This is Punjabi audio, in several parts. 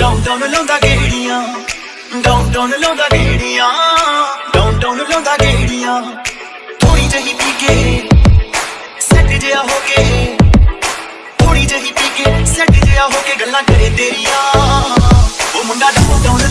ਡਾਊਨ ਡਾਊਨ ਲਾਉਂਦਾ ਗੇੜੀਆਂ। ਡਾਊਨ ਡਾਊਨ ਲਾਉਂਦਾ ਗੇੜੀਆਂ। ਡਾਊਨ ਡਾਊਨ ਲਾਉਂਦਾ ਗੇੜੀਆਂ। ਥੋੜੀ ਜਹੀ ਪੀ ਕੇ ਸੱਟ ਜਿਆ ਹੋ ਕੇ। ਥੋੜੀ ਜਹੀ ਪੀ ਕੇ ਸੱਟ ਜਿਆ ਹੋ ਕੇ ਗੱਲਾਂ ਕਰੇ ਤੇਰੀਆਂ। ਉਹ ਮੁੰਡਾ ਡਾਊਨ ਡਾਊਨ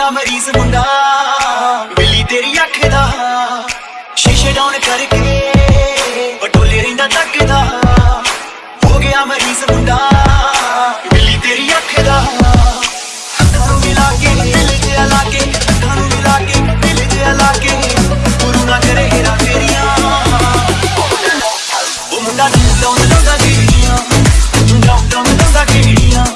ਹੋਇਆ ਮਰੀਜ਼ ਮੁੰਡਾ। ਬਿੱਲੀ ਤੇਰੀ ਅੱਖ ਦਾ। ਸ਼ੀਸ਼ੇ ਡਾਊਨ ਕਰਕੇ ਬਟੋਲੇ ਰਿੰਦਾ ਤੱਕਦਾ ਹੋ ਗਿਆ ਮਰੀਜ਼ ਮੁੰਡਾ। ਬਿੱਲੀ ਤੇਰੀ ਅੱਖ ਦਾ। ਅੱਖਾਂ ਨੂੰ ਮਿਲਾ ਕੇ, ਦਿਲ ਜਿਹਾ ਲਾ ਕੇ, ਅੱਖਾਂ ਨੂੰ ਮਿਲਾ ਕੇ, ਦਿਲ ਜਿਹਾ ਲਾ ਕੇ। ਗੁਰੂ ਨਾ ਕਰੇ ਹੀਰਾ ਤੇਰੀਆਂ ਉਹ ਮੁੰਡਾ ਨੂੰ ਲਾਉਂਦਾ ਲਾਉਂਦਾ ਕਿਹੜੀਆਂ ਲਾਉਂਦਾ ਲਾਉਂਦਾ ਕਿਹੜੀਆਂ